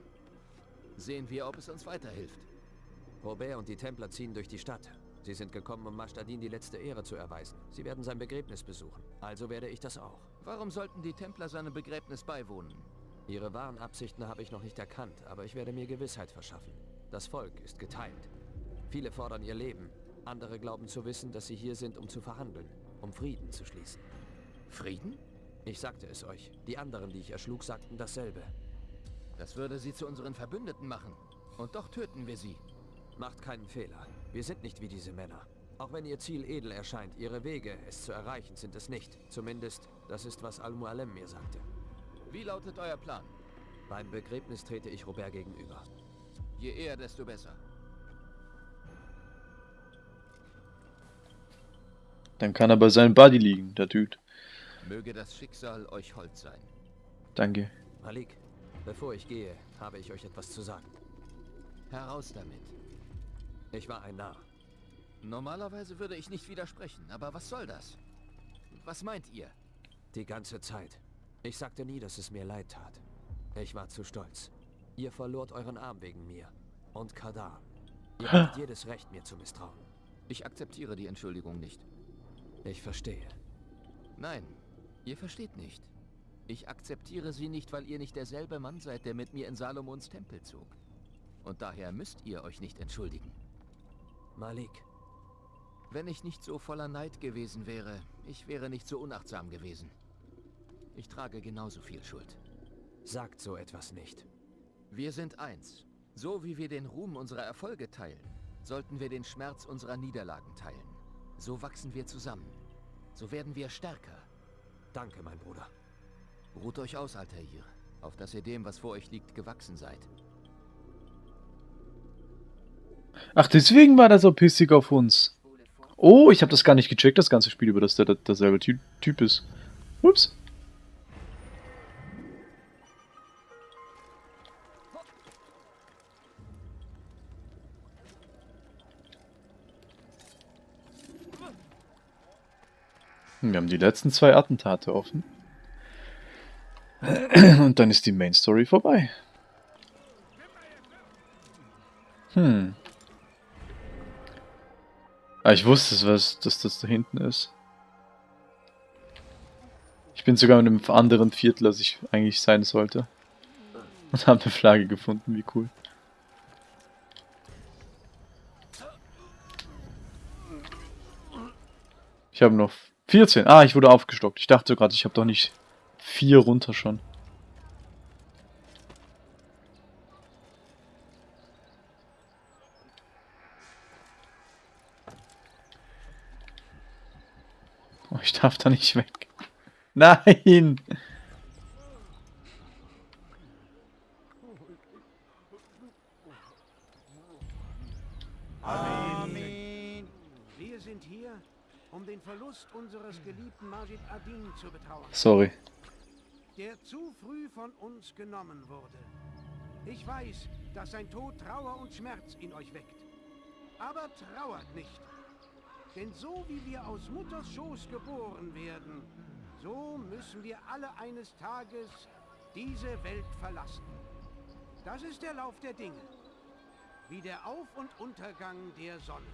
Sehen wir, ob es uns weiterhilft. Robert und die Templer ziehen durch die Stadt. Sie sind gekommen, um Mashtadin die letzte Ehre zu erweisen. Sie werden sein Begräbnis besuchen. Also werde ich das auch. Warum sollten die Templer seinem Begräbnis beiwohnen? Ihre wahren Absichten habe ich noch nicht erkannt, aber ich werde mir Gewissheit verschaffen. Das Volk ist geteilt. Viele fordern ihr Leben. Andere glauben zu wissen, dass sie hier sind, um zu verhandeln, um Frieden zu schließen. Frieden? Ich sagte es euch. Die anderen, die ich erschlug, sagten dasselbe. Das würde sie zu unseren Verbündeten machen. Und doch töten wir sie. Macht keinen Fehler. Wir sind nicht wie diese Männer. Auch wenn ihr Ziel edel erscheint, ihre Wege, es zu erreichen, sind es nicht. Zumindest, das ist, was Al-Mualem mir sagte. Wie lautet euer Plan? Beim Begräbnis trete ich Robert gegenüber. Je eher, desto besser. Dann kann er bei seinem Buddy liegen, der Dude. Möge das Schicksal euch hold sein. Danke. Malik, bevor ich gehe, habe ich euch etwas zu sagen. Heraus damit. Ich war ein Narr. Normalerweise würde ich nicht widersprechen, aber was soll das? Was meint ihr? Die ganze Zeit. Ich sagte nie, dass es mir leid tat. Ich war zu stolz. Ihr verlort euren Arm wegen mir. Und Kadar. Ihr habt jedes Recht, mir zu misstrauen. Ich akzeptiere die Entschuldigung nicht. Ich verstehe. Nein, ihr versteht nicht. Ich akzeptiere sie nicht, weil ihr nicht derselbe Mann seid, der mit mir in Salomons Tempel zog. Und daher müsst ihr euch nicht entschuldigen. Malik. Wenn ich nicht so voller Neid gewesen wäre, ich wäre nicht so unachtsam gewesen. Ich trage genauso viel Schuld. Sagt so etwas nicht. Wir sind eins. So wie wir den Ruhm unserer Erfolge teilen, sollten wir den Schmerz unserer Niederlagen teilen. So wachsen wir zusammen. So werden wir stärker. Danke, mein Bruder. Ruht euch aus, Altair, auf dass ihr dem, was vor euch liegt, gewachsen seid. Ach, deswegen war der so pissig auf uns. Oh, ich habe das gar nicht gecheckt, das ganze Spiel, über das der, der derselbe Ty Typ ist. Ups. Wir haben die letzten zwei Attentate offen. Und dann ist die Main Story vorbei. Hm. Ah, ich wusste, was, dass das da hinten ist. Ich bin sogar in einem anderen Viertel, als ich eigentlich sein sollte. Und habe eine Flagge gefunden, wie cool. Ich habe noch 14. Ah, ich wurde aufgestockt. Ich dachte gerade, ich habe doch nicht vier runter schon. Oh, ich darf da nicht weg. Nein! Amen. Wir sind hier, um den Verlust unseres geliebten Majid Adin zu betrauern. Sorry. Der zu früh von uns genommen wurde. Ich weiß, dass sein Tod Trauer und Schmerz in euch weckt. Aber trauert nicht. Denn so wie wir aus Mutters Schoß geboren werden, so müssen wir alle eines Tages diese Welt verlassen. Das ist der Lauf der Dinge. Wie der Auf- und Untergang der Sonne.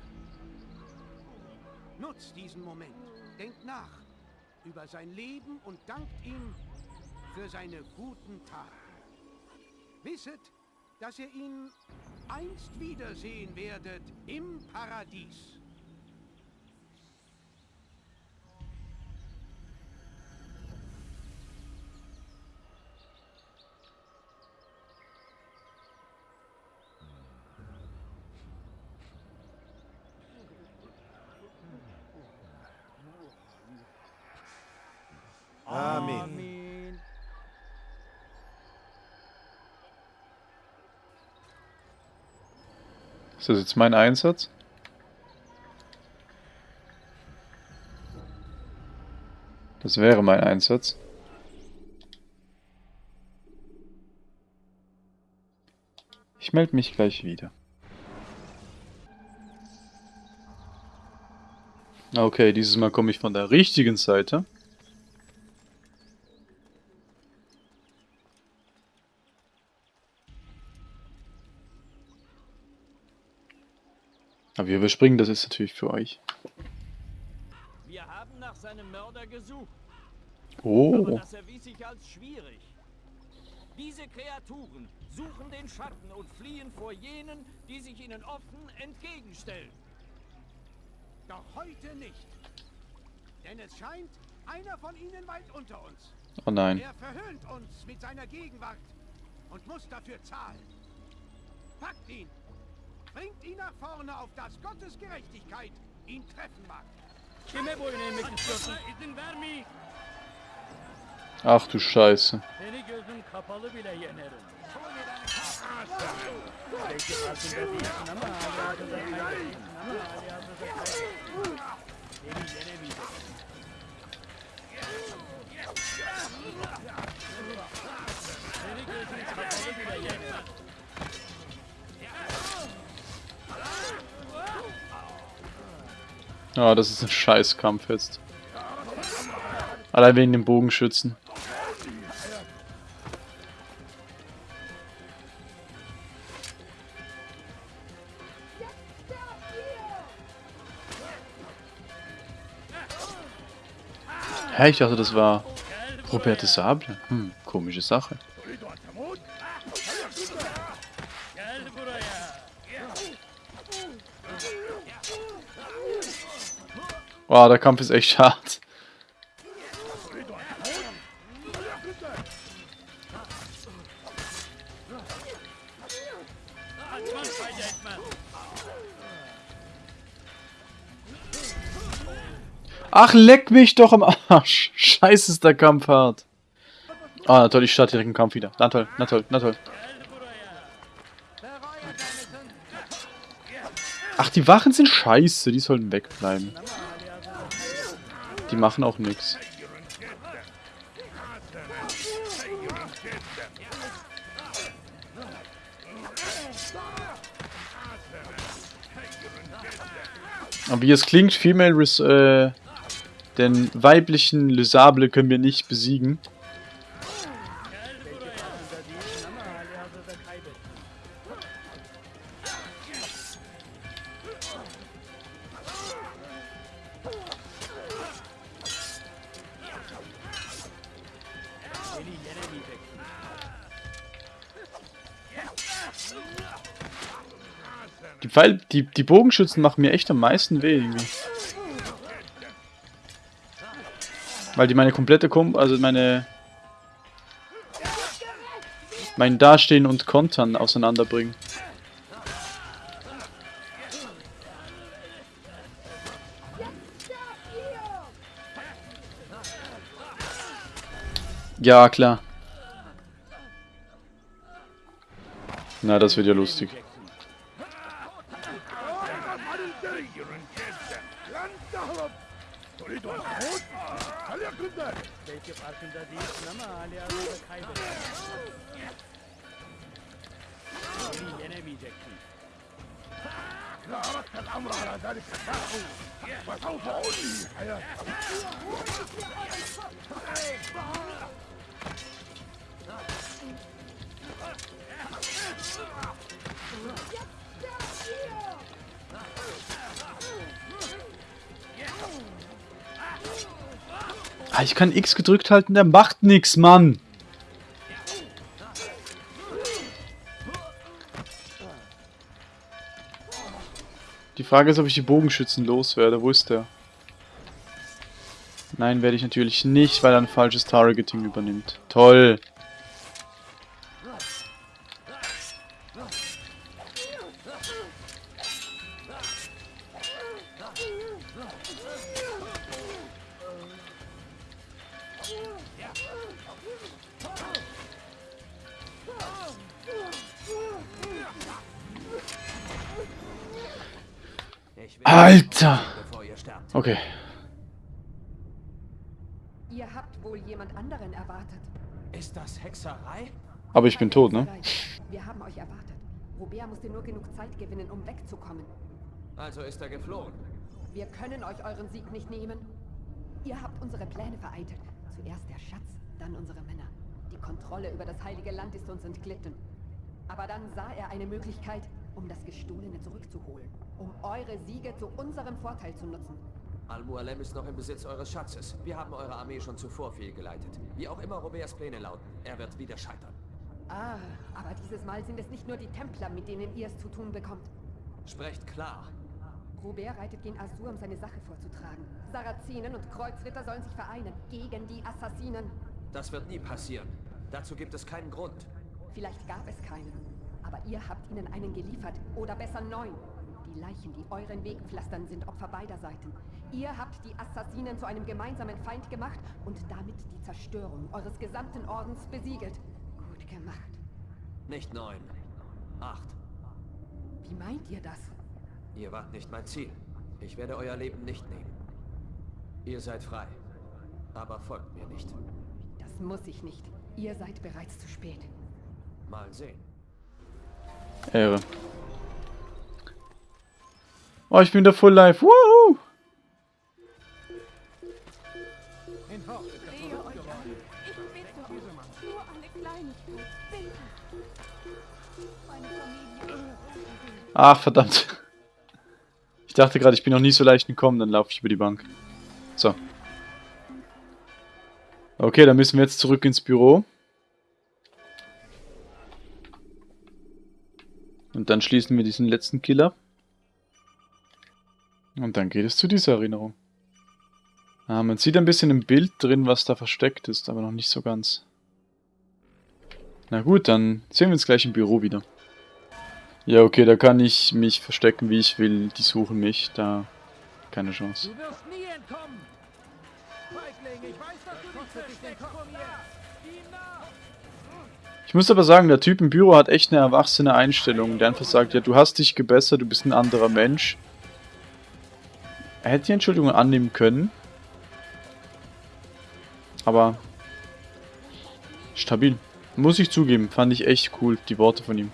Nutzt diesen Moment. Denkt nach über sein Leben und dankt ihm für seine guten Taten. Wisset, dass ihr ihn einst wiedersehen werdet im Paradies. Ist das jetzt mein Einsatz? Das wäre mein Einsatz. Ich melde mich gleich wieder. Okay, dieses Mal komme ich von der richtigen Seite. Aber wir überspringen das jetzt natürlich für euch. Wir haben nach seinem Mörder gesucht. Oh. Aber das erwies sich als schwierig. Diese Kreaturen suchen den Schatten und fliehen vor jenen, die sich ihnen offen entgegenstellen. Doch heute nicht. Denn es scheint, einer von ihnen weilt unter uns. Oh nein. Er verhöhnt uns mit seiner Gegenwart und muss dafür zahlen. Packt ihn! Bringt ihn nach vorne, auf das Gottes Gerechtigkeit ihn treffen mag. Ach du Scheiße. Ah, das ist ein Scheißkampf jetzt. Allein wegen dem Bogenschützen. Hä, ich dachte, das war Robert de Sable. Hm, komische Sache. Wow, der Kampf ist echt hart. Ach, leck mich doch am Arsch. Scheiße, ist der Kampf hart. Ah, na toll, ich starte direkt den Kampf wieder. Na toll, na toll, na toll. Ach, die Wachen sind scheiße. Die sollten wegbleiben. Die machen auch nichts. Aber wie es klingt, Female Res äh, den weiblichen Lysable können wir nicht besiegen. Pfeil die, die Bogenschützen machen mir echt am meisten weh irgendwie. Weil die meine komplette Kom also meine mein Dastehen und Kontern auseinanderbringen. Ja, klar. Na, das wird ja lustig. Kann X gedrückt halten, der macht nix, Mann. Die Frage ist, ob ich die Bogenschützen loswerde. Wo ist der? Nein, werde ich natürlich nicht, weil er ein falsches Targeting übernimmt. Toll. Okay. Ihr habt wohl jemand anderen erwartet. Ist das Hexerei? Aber ich bin tot, ne? Wir haben euch erwartet. Robert musste nur genug Zeit gewinnen, um wegzukommen. Also ist er geflohen. Wir können euch euren Sieg nicht nehmen. Ihr habt unsere Pläne vereitelt. Zuerst der Schatz, dann unsere Männer. Die Kontrolle über das heilige Land ist uns entglitten. Aber dann sah er eine Möglichkeit, um das Gestohlene zurückzuholen. Um eure Siege zu unserem Vorteil zu nutzen. Al-Mualem ist noch im Besitz eures Schatzes. Wir haben eure Armee schon zuvor fehlgeleitet. Wie auch immer Roberts Pläne lauten, er wird wieder scheitern. Ah, aber dieses Mal sind es nicht nur die Templer, mit denen ihr es zu tun bekommt. Sprecht klar. Robert reitet gen Asur, um seine Sache vorzutragen. Sarazenen und Kreuzritter sollen sich vereinen gegen die Assassinen. Das wird nie passieren. Dazu gibt es keinen Grund. Vielleicht gab es keinen. Aber ihr habt ihnen einen geliefert. Oder besser neun. Die Leichen, die euren Weg pflastern, sind Opfer beider Seiten. Ihr habt die Assassinen zu einem gemeinsamen Feind gemacht und damit die Zerstörung eures gesamten Ordens besiegelt. Gut gemacht. Nicht neun. Acht. Wie meint ihr das? Ihr wart nicht mein Ziel. Ich werde euer Leben nicht nehmen. Ihr seid frei. Aber folgt mir nicht. Das muss ich nicht. Ihr seid bereits zu spät. Mal sehen. Ehre. Oh, ich bin wieder full live. Woohoo! Ach, verdammt. Ich dachte gerade, ich bin noch nie so leicht gekommen, dann laufe ich über die Bank. So. Okay, dann müssen wir jetzt zurück ins Büro. Und dann schließen wir diesen letzten Killer. Und dann geht es zu dieser Erinnerung. Ah, man sieht ein bisschen im Bild drin, was da versteckt ist, aber noch nicht so ganz. Na gut, dann sehen wir uns gleich im Büro wieder. Ja, okay, da kann ich mich verstecken, wie ich will. Die suchen mich, da keine Chance. Du wirst nie entkommen. Feigling, ich weiß, dass du dich versteckst vor mir. Ich muss aber sagen, der Typ im Büro hat echt eine erwachsene Einstellung. Der einfach sagt, ja, du hast dich gebessert, du bist ein anderer Mensch. Er hätte die Entschuldigung annehmen können. Aber stabil. Muss ich zugeben, fand ich echt cool, die Worte von ihm.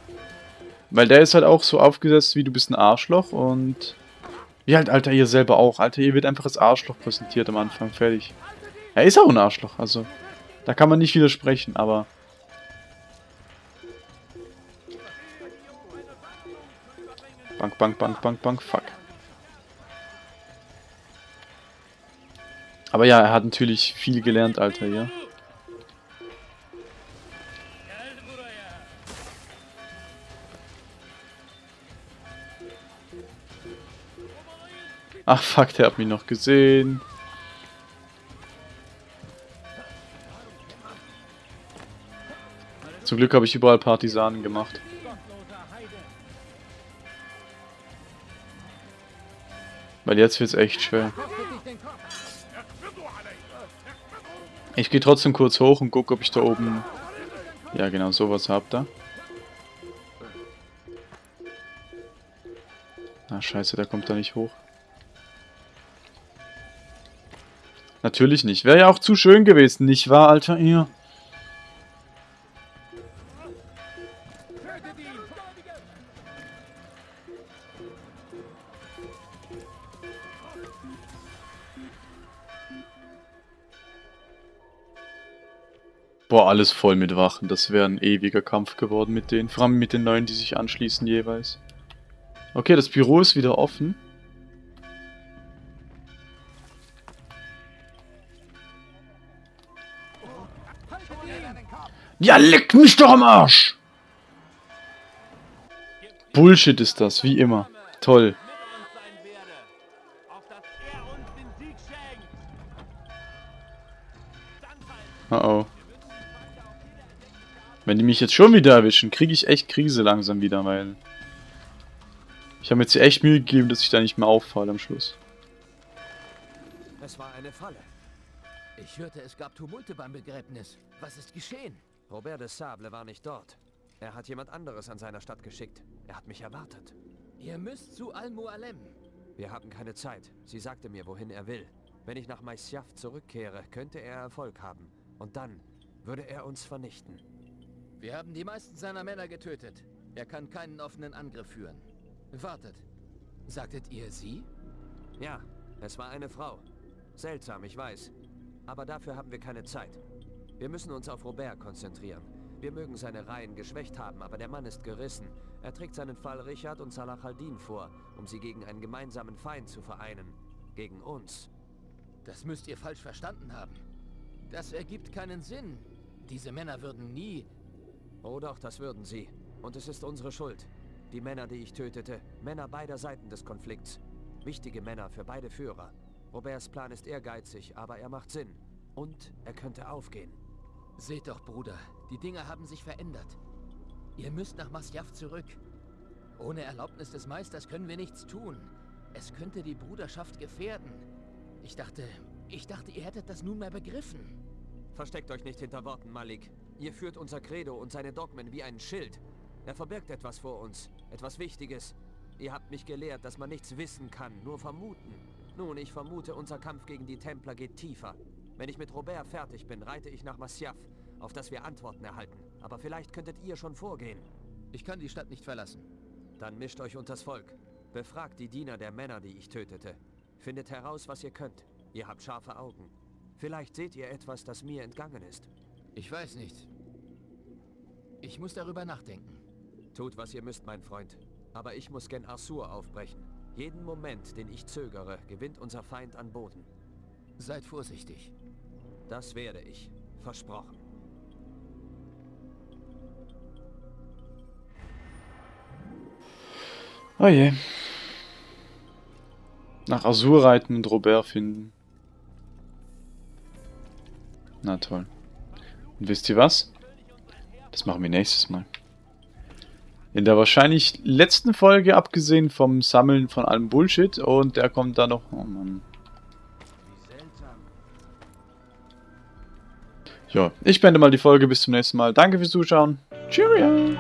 Weil der ist halt auch so aufgesetzt, wie du bist ein Arschloch und... Wie halt, Alter, ihr selber auch. Alter, ihr wird einfach als Arschloch präsentiert am Anfang, fertig. Er ist auch ein Arschloch, also... Da kann man nicht widersprechen, aber... Bank, Bank, Bank, Bank, Bank, fuck. Aber ja, er hat natürlich viel gelernt, Alter, ja. Ach fuck, der hat mich noch gesehen. Zum Glück habe ich überall Partisanen gemacht. Weil jetzt wird es echt schwer. Ich gehe trotzdem kurz hoch und gucke, ob ich da oben... Ja, genau, sowas hab da. Ah, scheiße, der kommt da nicht hoch. Natürlich nicht. Wäre ja auch zu schön gewesen, nicht wahr, Alter? Ihr. Alles voll mit Wachen. Das wäre ein ewiger Kampf geworden mit denen. Vor allem mit den neuen, die sich anschließen jeweils. Okay, das Büro ist wieder offen. Ja, leck mich doch am Arsch! Bullshit ist das, wie immer. Toll. Oh oh. Wenn die mich jetzt schon wieder erwischen, kriege ich echt Krise langsam wieder, weil... Ich habe mir jetzt echt Mühe gegeben, dass ich da nicht mehr auffalle am Schluss. Es war eine Falle. Ich hörte, es gab Tumulte beim Begräbnis. Was ist geschehen? Robert de Sable war nicht dort. Er hat jemand anderes an seiner Stadt geschickt. Er hat mich erwartet. Ihr müsst zu Al-Mualem. Wir haben keine Zeit. Sie sagte mir, wohin er will. Wenn ich nach Maisjaf zurückkehre, könnte er Erfolg haben. Und dann würde er uns vernichten. Wir haben die meisten seiner Männer getötet. Er kann keinen offenen Angriff führen. Wartet. Sagtet ihr sie? Ja, es war eine Frau. Seltsam, ich weiß. Aber dafür haben wir keine Zeit. Wir müssen uns auf Robert konzentrieren. Wir mögen seine Reihen geschwächt haben, aber der Mann ist gerissen. Er trägt seinen Fall Richard und Salah al-Din vor, um sie gegen einen gemeinsamen Feind zu vereinen. Gegen uns. Das müsst ihr falsch verstanden haben. Das ergibt keinen Sinn. Diese Männer würden nie... Oh doch, das würden sie. Und es ist unsere Schuld. Die Männer, die ich tötete. Männer beider Seiten des Konflikts. Wichtige Männer für beide Führer. Roberts Plan ist ehrgeizig, aber er macht Sinn. Und er könnte aufgehen. Seht doch, Bruder. Die Dinge haben sich verändert. Ihr müsst nach Masjaf zurück. Ohne Erlaubnis des Meisters können wir nichts tun. Es könnte die Bruderschaft gefährden. Ich dachte, ich dachte, ihr hättet das nunmehr begriffen. Versteckt euch nicht hinter Worten, Malik. Ihr führt unser Credo und seine Dogmen wie einen Schild. Er verbirgt etwas vor uns. Etwas Wichtiges. Ihr habt mich gelehrt, dass man nichts wissen kann, nur vermuten. Nun, ich vermute, unser Kampf gegen die Templer geht tiefer. Wenn ich mit Robert fertig bin, reite ich nach Masyaf, auf das wir Antworten erhalten. Aber vielleicht könntet ihr schon vorgehen. Ich kann die Stadt nicht verlassen. Dann mischt euch unters Volk. Befragt die Diener der Männer, die ich tötete. Findet heraus, was ihr könnt. Ihr habt scharfe Augen. Vielleicht seht ihr etwas, das mir entgangen ist. Ich weiß nicht. Ich muss darüber nachdenken. Tut, was ihr müsst, mein Freund. Aber ich muss Gen Arsur aufbrechen. Jeden Moment, den ich zögere, gewinnt unser Feind an Boden. Seid vorsichtig. Das werde ich. Versprochen. Oh je. Nach Azur reiten und Robert finden. Na toll. Und wisst ihr was? Das machen wir nächstes Mal. In der wahrscheinlich letzten Folge, abgesehen vom Sammeln von allem Bullshit. Und der kommt da noch... Oh Mann. Ja, ich beende mal die Folge. Bis zum nächsten Mal. Danke fürs Zuschauen. Cheerio!